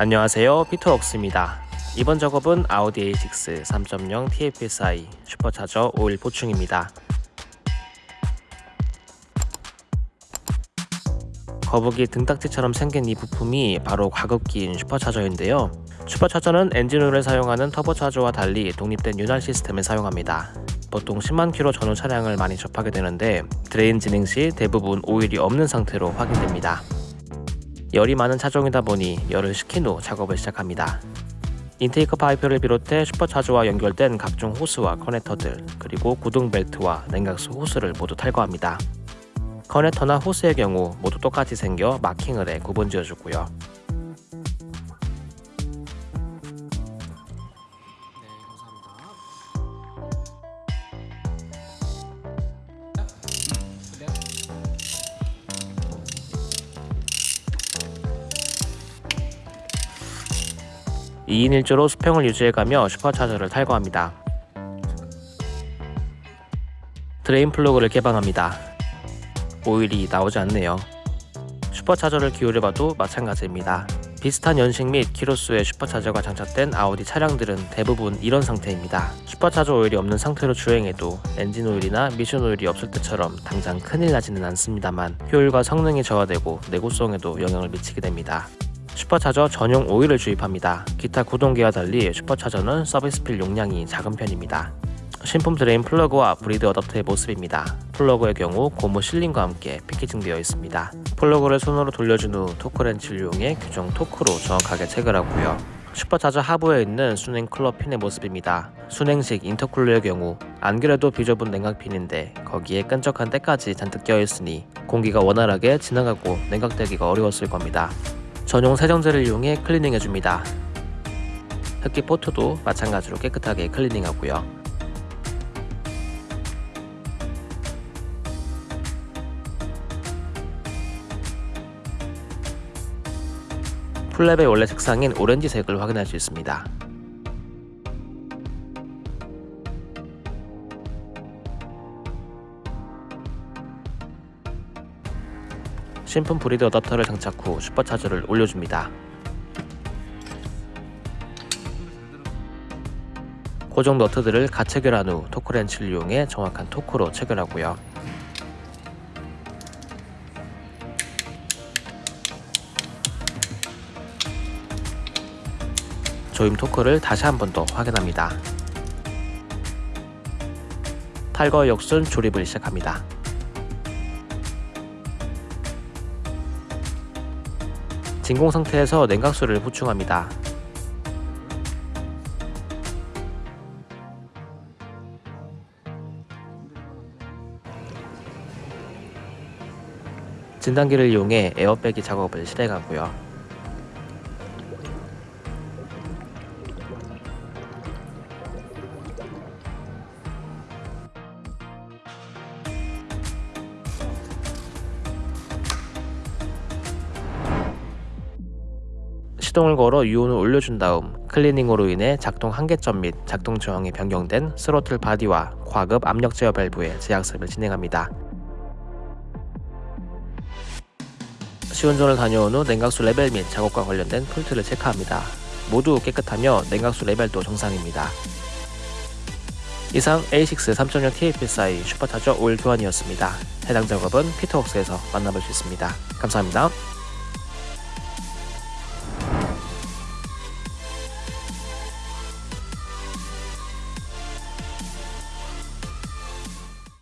안녕하세요. 피터웍스입니다. 이번 작업은 아우디 A6 3.0 TFSI 슈퍼차저 오일 보충입니다. 거북이 등딱지처럼 생긴 이 부품이 바로 과급기인 슈퍼차저인데요. 슈퍼차저는 엔진오일을 사용하는 터보차저와 달리 독립된 윤활 시스템을 사용합니다. 보통 10만 킬로 전후 차량을 많이 접하게 되는데 드레인 진행 시 대부분 오일이 없는 상태로 확인됩니다 열이 많은 차종이다 보니 열을 식힌 후 작업을 시작합니다. intake 파이프를 비롯해 슈퍼차저와 연결된 각종 호스와 커넥터들 그리고 구동 벨트와 냉각수 호스를 모두 탈거합니다. 커넥터나 호스의 경우 모두 똑같이 생겨 마킹을 해 구분 지어주고요. 2인 1조로 수평을 유지해가며 슈퍼차저를 탈거합니다. 드레인 플러그를 개방합니다. 오일이 나오지 않네요. 슈퍼차저를 기울여봐도 마찬가지입니다. 비슷한 연식 및 키로수의 슈퍼차저가 장착된 아우디 차량들은 대부분 이런 상태입니다. 슈퍼차저 오일이 없는 상태로 주행해도 엔진 오일이나 미션 오일이 없을 때처럼 당장 큰일 나지는 않습니다만 효율과 성능이 저하되고 내구성에도 영향을 미치게 됩니다. 슈퍼차저 전용 오일을 주입합니다. 기타 구동계와 달리 슈퍼차저는 service fill 용량이 작은 편입니다. 신품 드레인 플러그와 breather adapter의 모습입니다. 플러그의 경우 고무 실링과 함께 패키징되어 있습니다. 플러그를 손으로 돌려준 후 토크렌치를 이용해 규정 토크로 정확하게 체결하고요. 슈퍼차저 하부에 있는 수냉 쿨러 핀의 모습입니다. 수냉식 인터쿨러의 경우 안 그래도 비좁은 냉각핀인데 거기에 끈적한 때까지 잔뜩 껴있으니 공기가 원활하게 지나가고 냉각되기가 어려웠을 겁니다. 전용 세정제를 이용해 클리닝 해줍니다. 흡기 포트도 마찬가지로 깨끗하게 클리닝하고요. flap의 원래 색상인 오렌지색을 확인할 수 있습니다. 신품 브리드 어댑터를 장착 후 슈퍼차저를 올려줍니다. 고정 너트들을 가 체결한 후 토크렌치를 이용해 정확한 토크로 체결하고요. 조임 토크를 다시 한 번 더 확인합니다. 탈거 역순 조립을 시작합니다. 진공 상태에서 냉각수를 보충합니다. 진단기를 이용해 에어백이 작업을 실행하고요. 시동을 걸어 유온을 올려준 다음 클리닝으로 인해 작동 한계점 및 작동 저항이 변경된 스로틀 바디와 과급 압력 제어 밸브의 재학습을 진행합니다. 시운전을 다녀온 후 냉각수 레벨 및 작업과 관련된 fault를 체크합니다. 모두 깨끗하며 냉각수 레벨도 정상입니다. 이상 A6 3.0 TFSI 슈퍼차저 오일 교환이었습니다. 해당 작업은 피터웍스에서 만나볼 수 있습니다. 감사합니다.